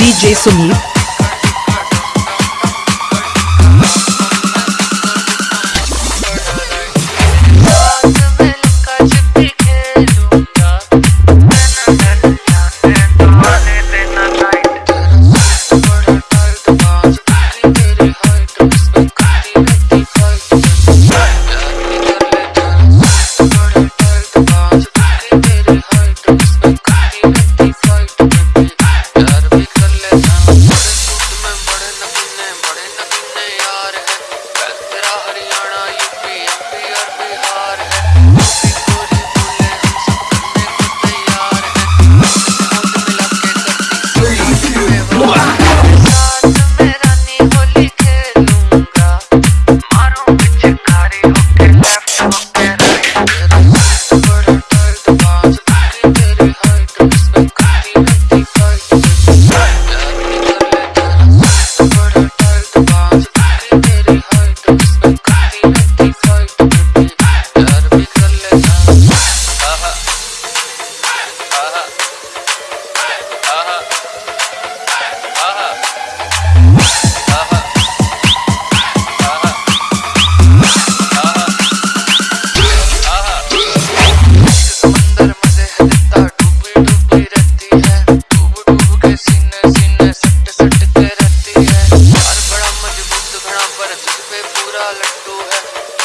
DJ Sumit. पर लट्टू है।